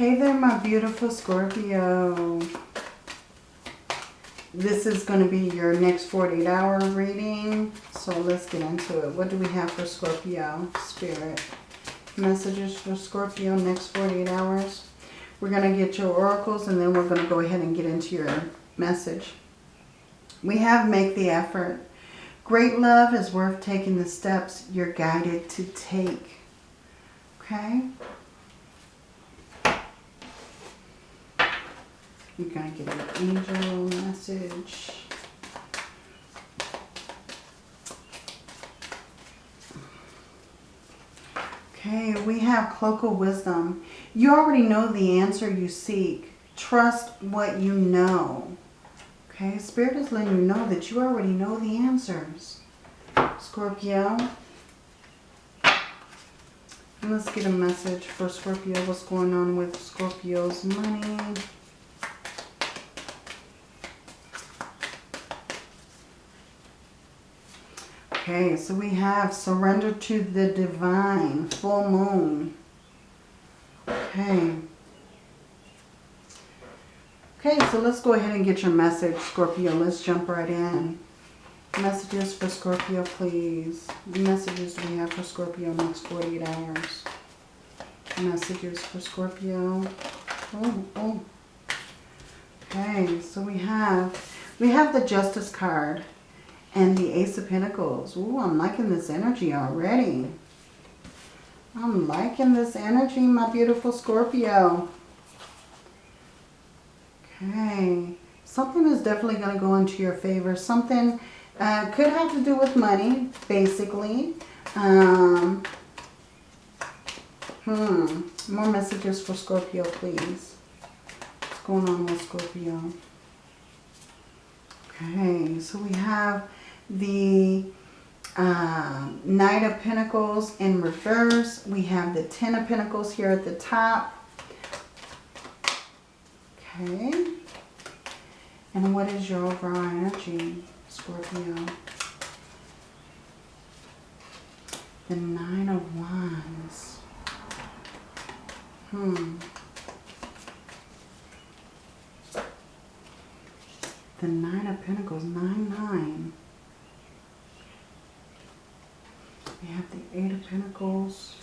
Hey there, my beautiful Scorpio. This is going to be your next 48 hour reading. So let's get into it. What do we have for Scorpio? Spirit. Messages for Scorpio next 48 hours. We're going to get your oracles and then we're going to go ahead and get into your message. We have make the effort. Great love is worth taking the steps you're guided to take. Okay? You're going to get an angel message. Okay, we have Cloak of Wisdom. You already know the answer you seek. Trust what you know. Okay, Spirit is letting you know that you already know the answers. Scorpio. Let's get a message for Scorpio. What's going on with Scorpio's money? Okay, so we have surrender to the divine, full moon. Okay. Okay, so let's go ahead and get your message, Scorpio. Let's jump right in. Messages for Scorpio, please. The Messages we have for Scorpio next 48 hours? Messages for Scorpio. Oh, oh. Okay, so we have, we have the Justice card and the Ace of Pentacles. Ooh, I'm liking this energy already. I'm liking this energy, my beautiful Scorpio. Okay. Something is definitely going to go into your favor. Something uh, could have to do with money, basically. Um, hmm. More messages for Scorpio, please. What's going on with Scorpio? Okay, so we have the uh, Knight of Pentacles in reverse. We have the Ten of Pentacles here at the top. Okay. And what is your overall energy, Scorpio? The Nine of Wands. Hmm. The Nine of Pentacles, 9-9. We have the Eight of Pentacles.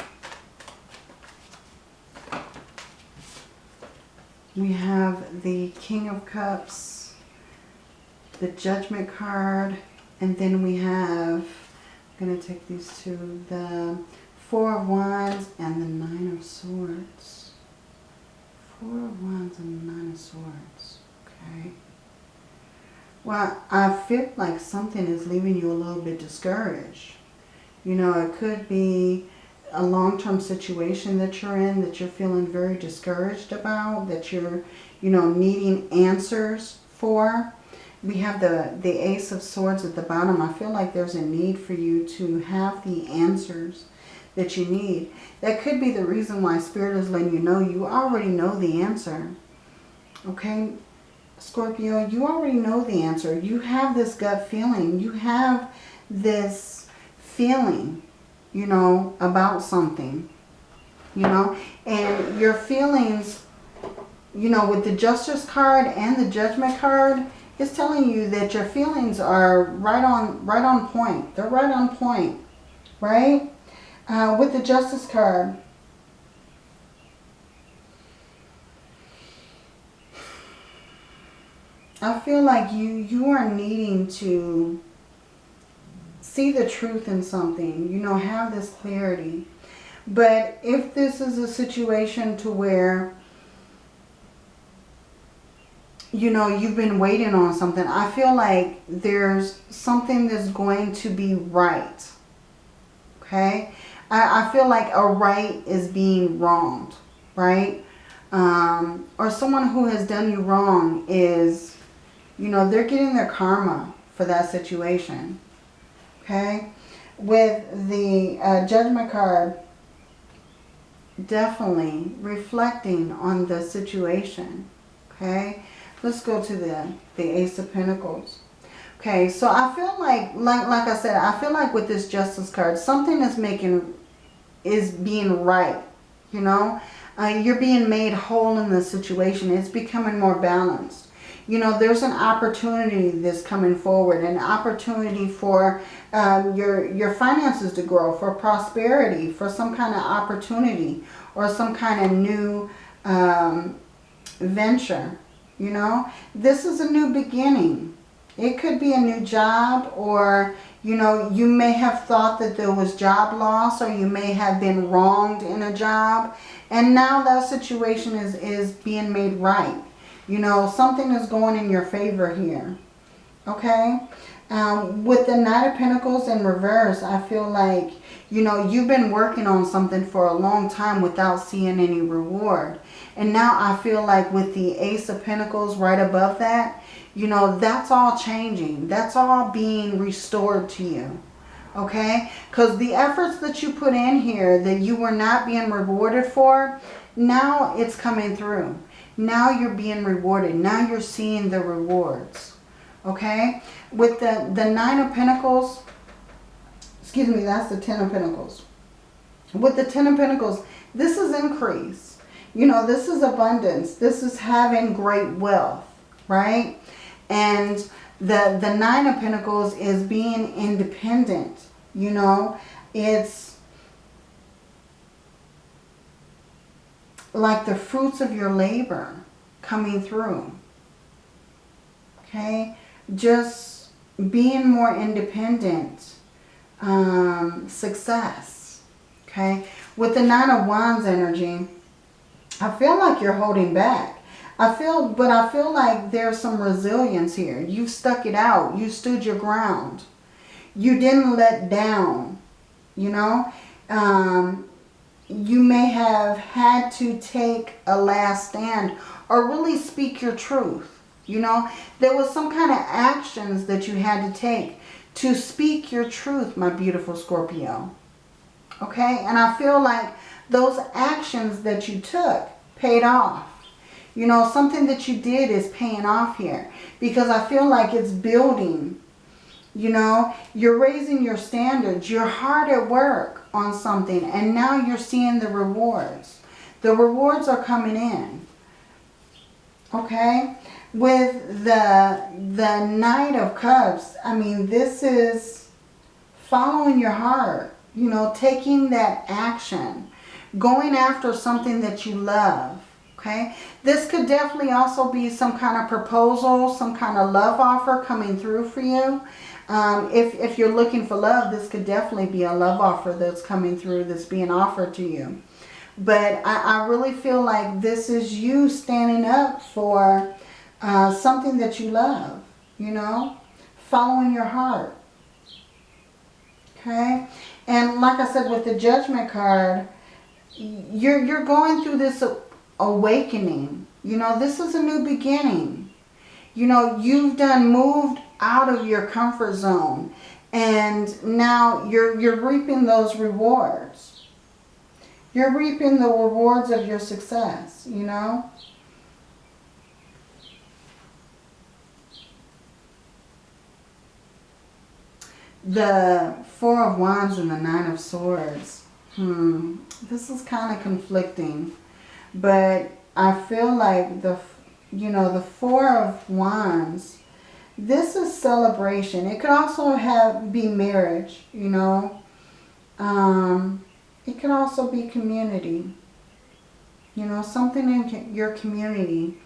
We have the King of Cups, the Judgment card, and then we have, I'm going to take these two, the Four of Wands and the Nine of Swords. Four of Wands and the Nine of Swords. Okay. Well, I feel like something is leaving you a little bit discouraged. You know, it could be a long-term situation that you're in that you're feeling very discouraged about, that you're, you know, needing answers for. We have the, the Ace of Swords at the bottom. I feel like there's a need for you to have the answers that you need. That could be the reason why Spirit is letting you know you already know the answer. Okay, Scorpio, you already know the answer. You have this gut feeling. You have this feeling, you know, about something, you know, and your feelings, you know, with the Justice card and the Judgment card, it's telling you that your feelings are right on, right on point. They're right on point, right? Uh, with the Justice card, I feel like you you are needing to see the truth in something, you know, have this clarity. But if this is a situation to where, you know, you've been waiting on something, I feel like there's something that's going to be right. Okay? I, I feel like a right is being wronged, right? Um, or someone who has done you wrong is, you know, they're getting their karma for that situation okay? With the uh, Judgment card, definitely reflecting on the situation, okay? Let's go to the, the Ace of Pentacles. Okay, so I feel like, like, like I said, I feel like with this Justice card, something is making, is being right, you know? Uh, you're being made whole in the situation. It's becoming more balanced. You know, there's an opportunity that's coming forward, an opportunity for um, your, your finances to grow, for prosperity, for some kind of opportunity or some kind of new um, venture. You know, this is a new beginning. It could be a new job or, you know, you may have thought that there was job loss or you may have been wronged in a job. And now that situation is, is being made right. You know, something is going in your favor here. Okay? Um, with the Knight of Pentacles in reverse, I feel like, you know, you've been working on something for a long time without seeing any reward. And now I feel like with the Ace of Pentacles right above that, you know, that's all changing. That's all being restored to you. Okay? Because the efforts that you put in here that you were not being rewarded for, now it's coming through. Now you're being rewarded. Now you're seeing the rewards. Okay? With the, the Nine of Pentacles, excuse me, that's the Ten of Pentacles. With the Ten of Pentacles, this is increase. You know, this is abundance. This is having great wealth, right? And the, the Nine of Pentacles is being independent. You know, it's like the fruits of your labor coming through. Okay? Just being more independent. Um, success. Okay? With the Nine of Wands energy, I feel like you're holding back. I feel, but I feel like there's some resilience here. You stuck it out. You stood your ground. You didn't let down, you know. Um, you may have had to take a last stand or really speak your truth. You know, there was some kind of actions that you had to take to speak your truth, my beautiful Scorpio. Okay, and I feel like those actions that you took paid off. You know, something that you did is paying off here. Because I feel like it's building. You know, you're raising your standards. You're hard at work on something. And now you're seeing the rewards. The rewards are coming in. Okay? With the, the Knight of Cups, I mean, this is following your heart. You know, taking that action. Going after something that you love okay? This could definitely also be some kind of proposal, some kind of love offer coming through for you. Um, if, if you're looking for love, this could definitely be a love offer that's coming through that's being offered to you. But I, I really feel like this is you standing up for uh, something that you love, you know, following your heart. Okay? And like I said, with the Judgment card, you're, you're going through this awakening. You know, this is a new beginning. You know, you've done moved out of your comfort zone. And now you're, you're reaping those rewards. You're reaping the rewards of your success, you know. The Four of Wands and the Nine of Swords. Hmm. This is kind of conflicting. But I feel like the, you know, the Four of Wands, this is celebration. It could also have be marriage, you know. Um, it could also be community. You know, something in your community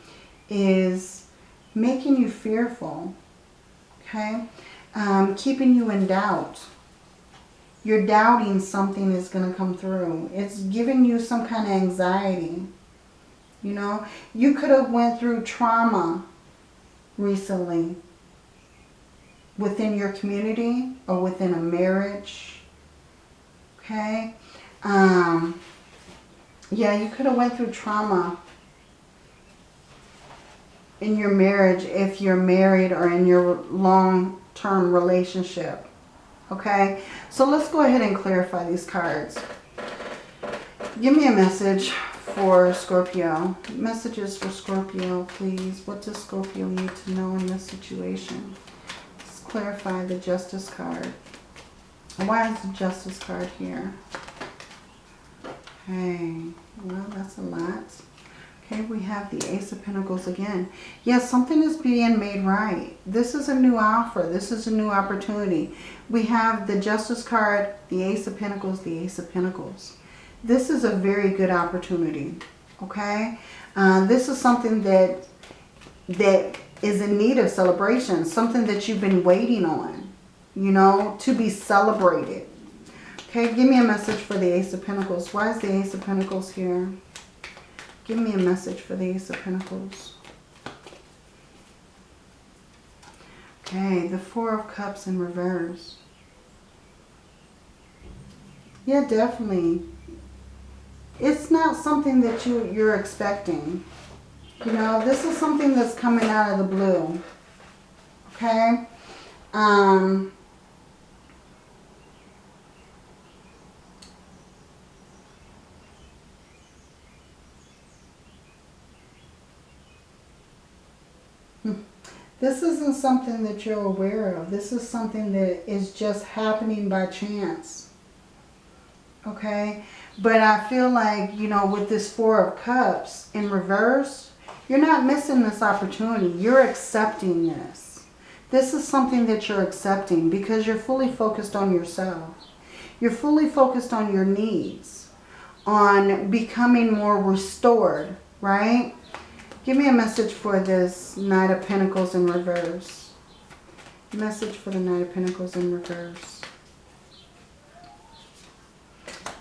is making you fearful, okay? Um, keeping you in doubt. You're doubting something is going to come through. It's giving you some kind of anxiety. You know, you could have went through trauma recently within your community or within a marriage. Okay. Um, yeah, you could have went through trauma in your marriage if you're married or in your long-term relationship. Okay, so let's go ahead and clarify these cards. Give me a message for Scorpio. Messages for Scorpio, please. What does Scorpio need to know in this situation? Clarify the Justice card. Why is the Justice card here? Okay, well, that's a lot. Okay, we have the Ace of Pentacles again. Yes, something is being made right. This is a new offer. This is a new opportunity. We have the Justice card, the Ace of Pentacles, the Ace of Pentacles. This is a very good opportunity. Okay, uh, this is something that that is in need of celebration. Something that you've been waiting on, you know, to be celebrated. Okay, give me a message for the Ace of Pentacles. Why is the Ace of Pentacles here? Give me a message for the Ace of Pentacles. Okay, the Four of Cups in reverse. Yeah, definitely. It's not something that you, you're expecting. You know, this is something that's coming out of the blue. Okay? Um, This isn't something that you're aware of. This is something that is just happening by chance. Okay? But I feel like, you know, with this Four of Cups in reverse, you're not missing this opportunity. You're accepting this. This is something that you're accepting because you're fully focused on yourself. You're fully focused on your needs, on becoming more restored, right? Give me a message for this Knight of Pentacles in reverse. Message for the Knight of Pentacles in reverse.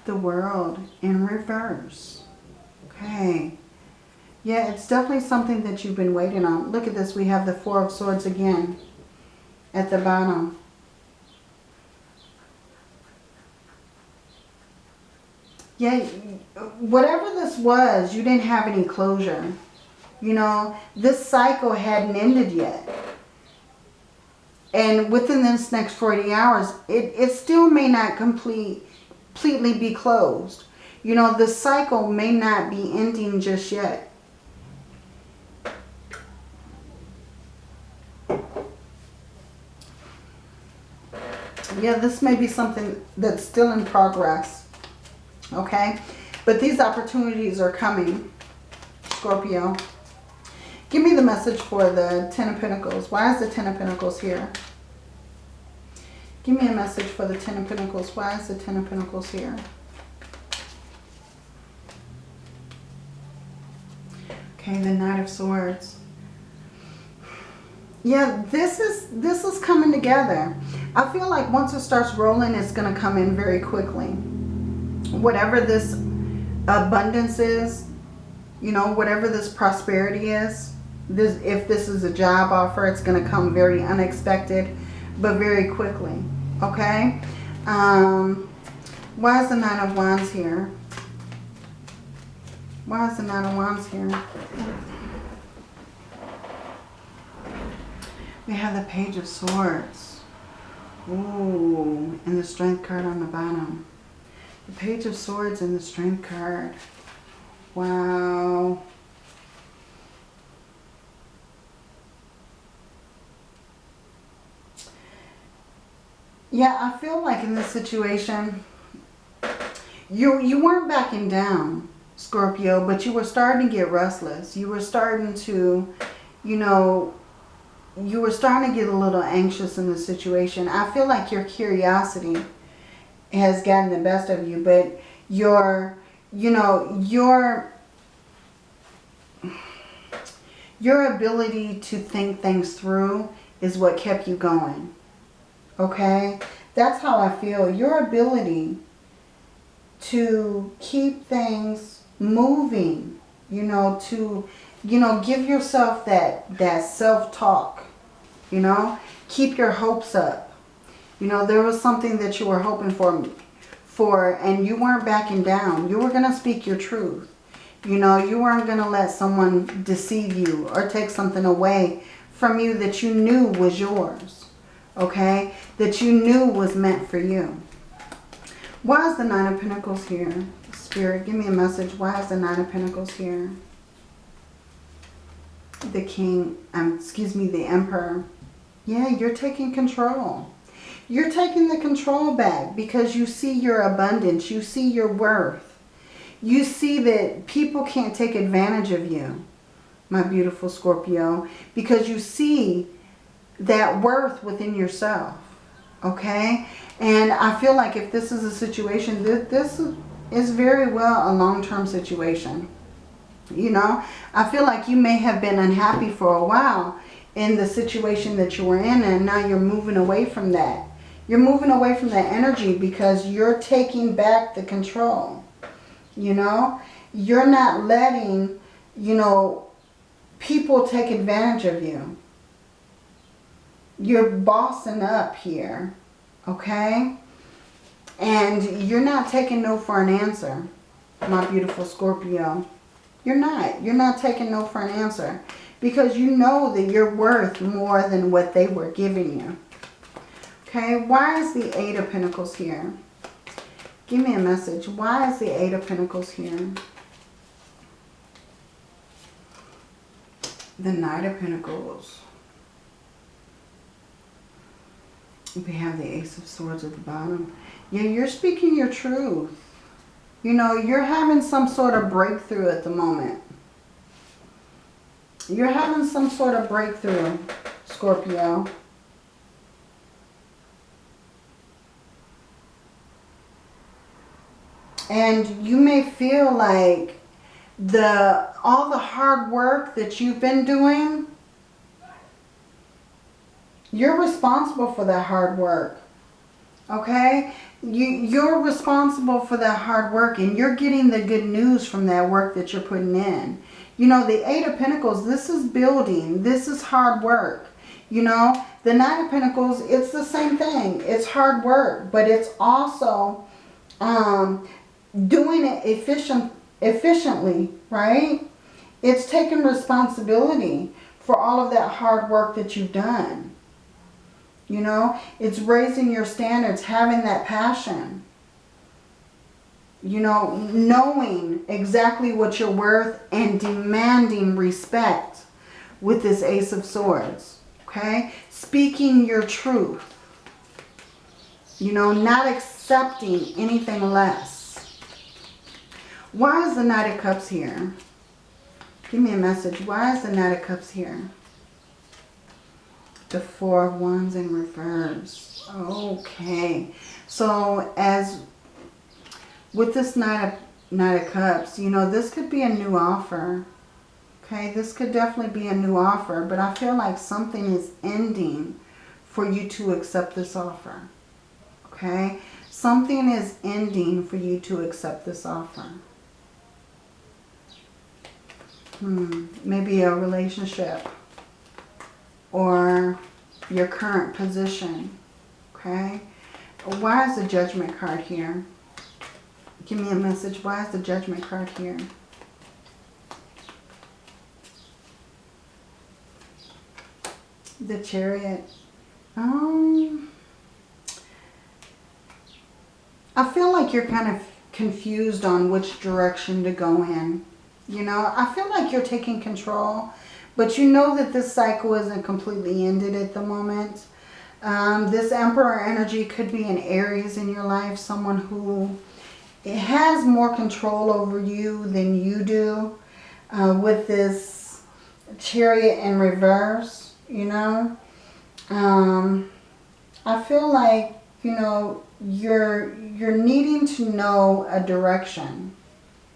The World in reverse. Okay. Yeah, it's definitely something that you've been waiting on. Look at this. We have the Four of Swords again at the bottom. Yeah, whatever this was, you didn't have any closure. You know, this cycle hadn't ended yet. And within this next 40 hours, it, it still may not complete, completely be closed. You know, the cycle may not be ending just yet. Yeah, this may be something that's still in progress. Okay? But these opportunities are coming, Scorpio. Give me the message for the Ten of Pentacles. Why is the Ten of Pentacles here? Give me a message for the Ten of Pentacles. Why is the Ten of Pentacles here? Okay, the Knight of Swords. Yeah, this is this is coming together. I feel like once it starts rolling, it's going to come in very quickly. Whatever this abundance is, you know, whatever this prosperity is, this if this is a job offer, it's going to come very unexpected, but very quickly. Okay? Um, why is the Nine of Wands here? Why is the Nine of Wands here? We have the Page of Swords. Ooh, and the Strength card on the bottom. The Page of Swords and the Strength card. Wow. Yeah, I feel like in this situation, you, you weren't backing down, Scorpio, but you were starting to get restless. You were starting to, you know, you were starting to get a little anxious in the situation. I feel like your curiosity has gotten the best of you, but your, you know, your, your ability to think things through is what kept you going. Okay? That's how I feel. Your ability to keep things moving, you know, to, you know, give yourself that, that self-talk, you know, keep your hopes up. You know, there was something that you were hoping for, for and you weren't backing down. You were going to speak your truth. You know, you weren't going to let someone deceive you or take something away from you that you knew was yours okay, that you knew was meant for you. Why is the Nine of Pentacles here? Spirit, give me a message. Why is the Nine of Pentacles here? The King, um, excuse me, the Emperor. Yeah, you're taking control. You're taking the control back because you see your abundance. You see your worth. You see that people can't take advantage of you, my beautiful Scorpio, because you see that worth within yourself. Okay? And I feel like if this is a situation, this is very well a long-term situation. You know, I feel like you may have been unhappy for a while in the situation that you were in and now you're moving away from that. You're moving away from that energy because you're taking back the control. You know, you're not letting, you know, people take advantage of you. You're bossing up here, okay? And you're not taking no for an answer, my beautiful Scorpio. You're not. You're not taking no for an answer. Because you know that you're worth more than what they were giving you. Okay, why is the Eight of Pentacles here? Give me a message. Why is the Eight of Pentacles here? The Knight of Pentacles. We have the Ace of Swords at the bottom. Yeah, you're speaking your truth. You know, you're having some sort of breakthrough at the moment. You're having some sort of breakthrough, Scorpio. And you may feel like the all the hard work that you've been doing, you're responsible for that hard work. Okay? You, you're responsible for that hard work and you're getting the good news from that work that you're putting in. You know, the Eight of Pentacles, this is building. This is hard work. You know, the Nine of Pentacles, it's the same thing. It's hard work, but it's also um, doing it efficient, efficiently, right? It's taking responsibility for all of that hard work that you've done. You know, it's raising your standards, having that passion. You know, knowing exactly what you're worth and demanding respect with this Ace of Swords. Okay? Speaking your truth. You know, not accepting anything less. Why is the Knight of Cups here? Give me a message. Why is the Knight of Cups here? The Four of Wands in reverse. Okay. So as with this Knight of, Knight of Cups, you know, this could be a new offer. Okay, this could definitely be a new offer, but I feel like something is ending for you to accept this offer. Okay, something is ending for you to accept this offer. Hmm, maybe a relationship or your current position. Okay? Why is the judgment card here? Give me a message. Why is the judgment card here? The chariot. Um, I feel like you're kind of confused on which direction to go in. You know, I feel like you're taking control but you know that this cycle isn't completely ended at the moment. Um, this Emperor energy could be an Aries in your life. Someone who has more control over you than you do. Uh, with this Chariot in reverse, you know. Um, I feel like, you know, you're, you're needing to know a direction,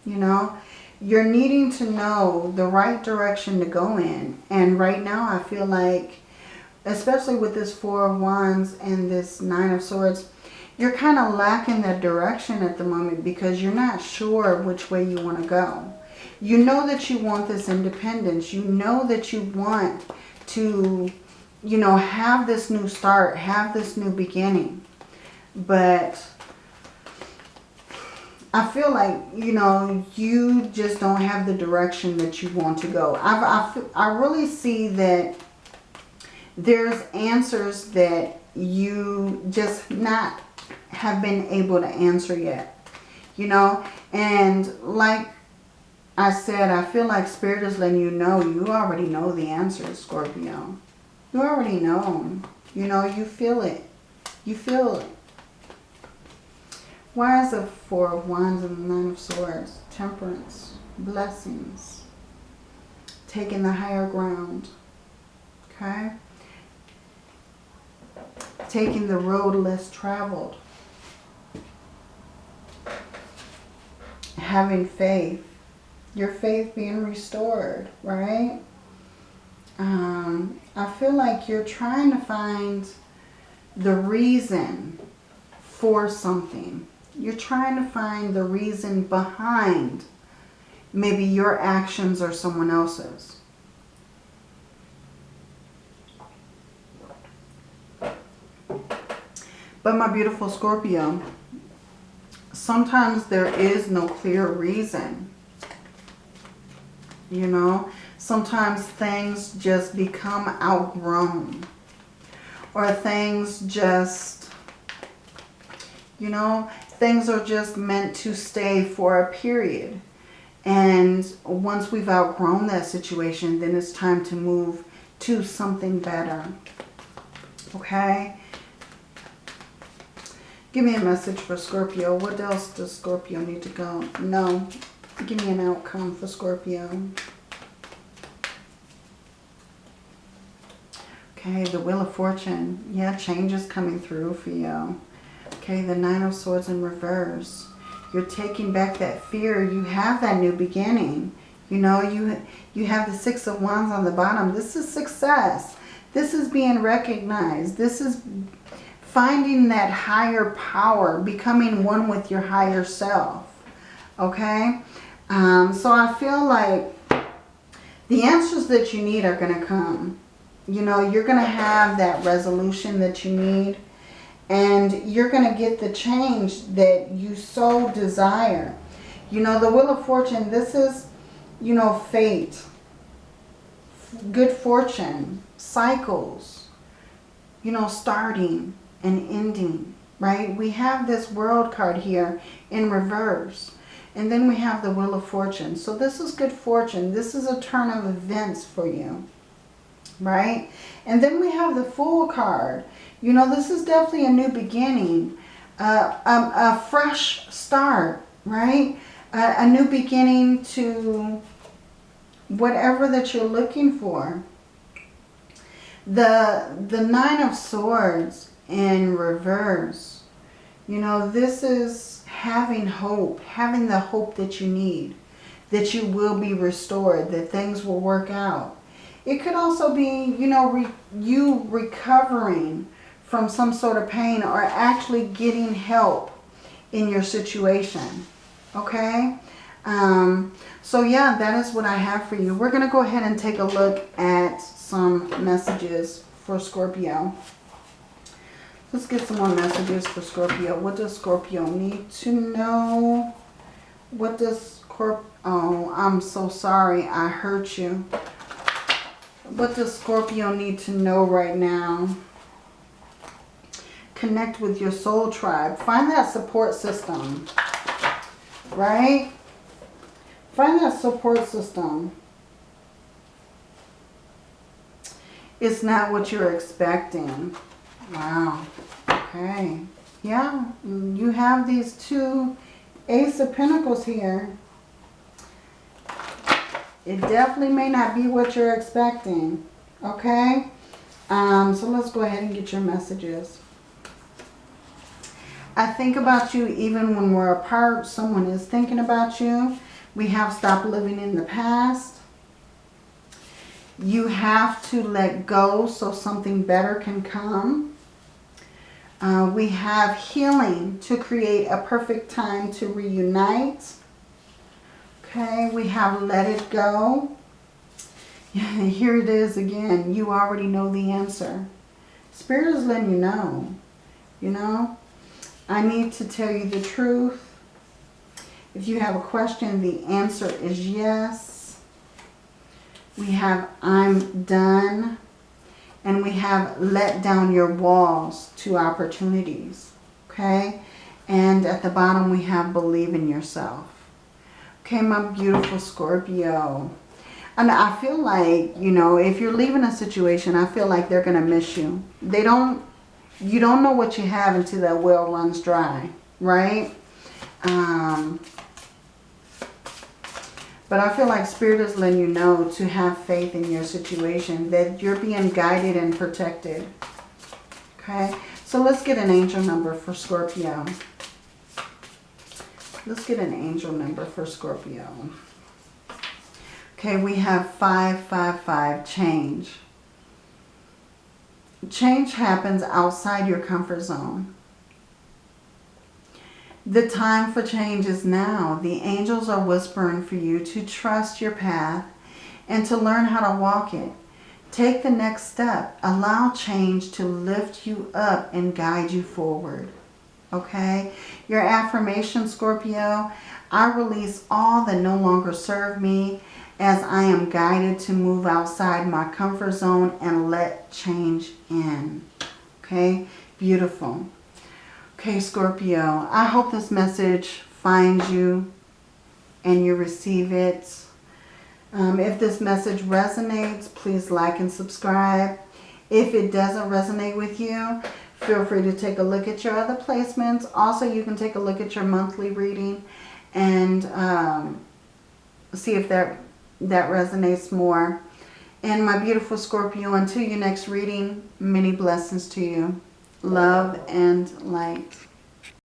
you know you're needing to know the right direction to go in. And right now I feel like, especially with this Four of Wands and this Nine of Swords, you're kind of lacking that direction at the moment because you're not sure which way you want to go. You know that you want this independence. You know that you want to, you know, have this new start, have this new beginning. But I feel like, you know, you just don't have the direction that you want to go. I've, I, I really see that there's answers that you just not have been able to answer yet. You know, and like I said, I feel like Spirit is letting you know you already know the answers, Scorpio. You already know. You know, you feel it. You feel it. Why is the Four of Wands and the Nine of Swords? temperance, blessings, taking the higher ground, okay? Taking the road less traveled. Having faith. Your faith being restored, right? Um, I feel like you're trying to find the reason for something. You're trying to find the reason behind maybe your actions or someone else's. But my beautiful Scorpio, sometimes there is no clear reason. You know, sometimes things just become outgrown. Or things just, you know, things are just meant to stay for a period. And once we've outgrown that situation, then it's time to move to something better. Okay? Give me a message for Scorpio. What else does Scorpio need to go? No. Give me an outcome for Scorpio. Okay, the Wheel of Fortune. Yeah, change is coming through for you. Okay, the Nine of Swords in reverse. You're taking back that fear. You have that new beginning. You know, you, you have the Six of Wands on the bottom. This is success. This is being recognized. This is finding that higher power, becoming one with your higher self. Okay? Um, so I feel like the answers that you need are going to come. You know, you're going to have that resolution that you need. And you're going to get the change that you so desire. You know, the Wheel of Fortune, this is, you know, fate. Good fortune. Cycles. You know, starting and ending, right? We have this world card here in reverse. And then we have the Wheel of Fortune. So this is good fortune. This is a turn of events for you, right? And then we have the Fool card. You know, this is definitely a new beginning, uh, um, a fresh start, right? Uh, a new beginning to whatever that you're looking for. The, the Nine of Swords in reverse. You know, this is having hope, having the hope that you need, that you will be restored, that things will work out. It could also be, you know, re you recovering from some sort of pain or actually getting help in your situation. Okay? Um, so yeah, that is what I have for you. We're going to go ahead and take a look at some messages for Scorpio. Let's get some more messages for Scorpio. What does Scorpio need to know? What does Scorp... Oh, I'm so sorry. I hurt you. What does Scorpio need to know right now? Connect with your soul tribe. Find that support system. Right? Find that support system. It's not what you're expecting. Wow. Okay. Yeah, you have these two Ace of Pentacles here. It definitely may not be what you're expecting. Okay? Um, so let's go ahead and get your messages. I think about you even when we're apart. Someone is thinking about you. We have stopped living in the past. You have to let go so something better can come. Uh, we have healing to create a perfect time to reunite. Okay, we have let it go. Here it is again. You already know the answer. Spirit is letting you know. You know, I need to tell you the truth. If you have a question, the answer is yes. We have I'm done and we have let down your walls to opportunities. Okay? And at the bottom we have believe in yourself. Okay, my beautiful Scorpio. And I feel like, you know, if you're leaving a situation, I feel like they're going to miss you. They don't, you don't know what you have until that well runs dry, right? Um, But I feel like Spirit is letting you know to have faith in your situation. That you're being guided and protected. Okay. So let's get an angel number for Scorpio. Let's get an angel number for Scorpio. Okay, we have 555, change. Change happens outside your comfort zone. The time for change is now. The angels are whispering for you to trust your path and to learn how to walk it. Take the next step. Allow change to lift you up and guide you forward. Okay? Your affirmation, Scorpio, I release all that no longer serve me as I am guided to move outside my comfort zone and let change in. Okay? Beautiful. Okay, Scorpio, I hope this message finds you and you receive it. Um, if this message resonates, please like and subscribe. If it doesn't resonate with you, feel free to take a look at your other placements. Also, you can take a look at your monthly reading and um, see if that, that resonates more. And my beautiful Scorpio, until your next reading, many blessings to you love and light.